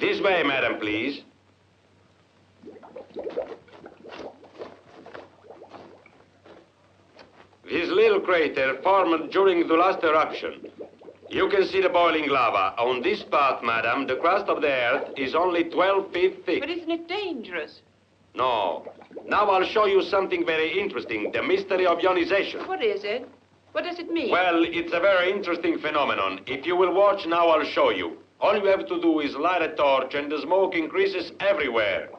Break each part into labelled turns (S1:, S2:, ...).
S1: This way, madam, please. This little crater formed during the last eruption. You can see the boiling lava. On this spot, madam, the crust of the earth is only 12 feet thick.
S2: But isn't it dangerous?
S1: No. Now I'll show you something very interesting, the mystery of ionization.
S2: What is it? What does it mean?
S1: Well, it's a very interesting phenomenon. If you will watch now, I'll show you. All you have to do is light a torch and the smoke increases everywhere.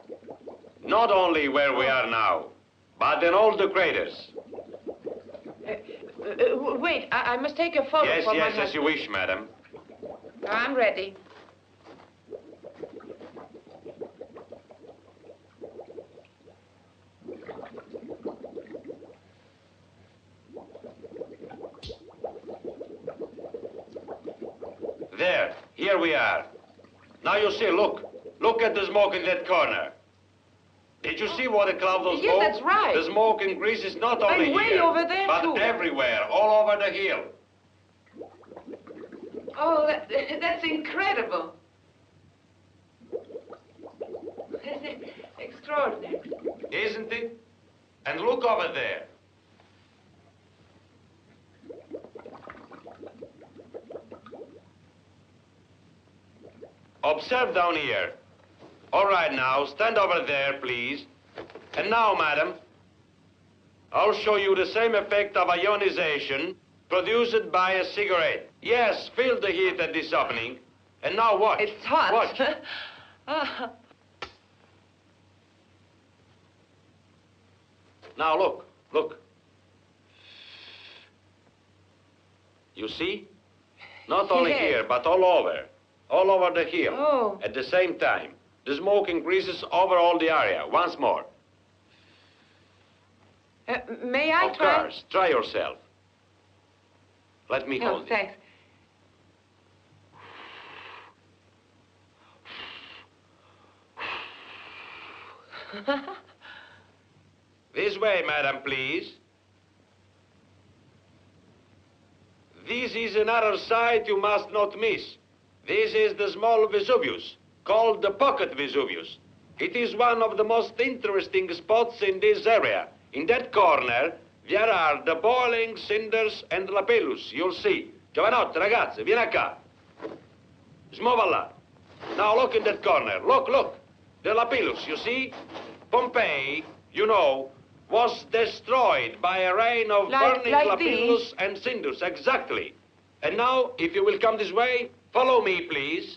S1: Not only where we are now, but in all the craters.
S2: Uh, uh, wait, I, I must take a photo
S1: Yes, yes,
S2: my
S1: as you wish, madam.
S2: I'm ready.
S1: There, here we are. Now you see, look. Look at the smoke in that corner. Did you see what a cloud of
S2: Yes,
S1: smoke?
S2: that's right.
S1: The smoke increases not only
S2: And way
S1: here,
S2: over there,
S1: but
S2: too.
S1: everywhere, all over the hill.
S2: Oh, that, that's incredible. Extraordinary.
S1: Isn't it? And look over there. Observe down here. All right, now, stand over there, please. And now, madam, I'll show you the same effect of ionization produced by a cigarette. Yes, feel the heat at this opening. And now watch.
S2: It's hot.
S1: Watch. Now look, look. You see? Not only
S2: Yes.
S1: here, but all over. All over the hill.
S2: Oh.
S1: At the same time. The smoke increases over all the area. Once more.
S2: uh, may I
S1: of
S2: try?
S1: course. Try yourself. Let me
S2: Oh,
S1: hold it.
S2: thanks.
S1: This way, madam, please. This is another sight you must not miss. This is the small Vesuvius, called the pocket Vesuvius. It is one of the most interesting spots in this area. In that corner, there are the boiling cinders and lapillus, you'll see. Giovanotti, ragazzi, vieni qua. Smuova là. Now look in that corner. Look, look. The lapillus, you see? Pompeii, you know, was destroyed by a rain of
S2: Like-
S1: burning
S2: like
S1: lapillus and cinders, exactly. And now, if you will come this way, follow me, please.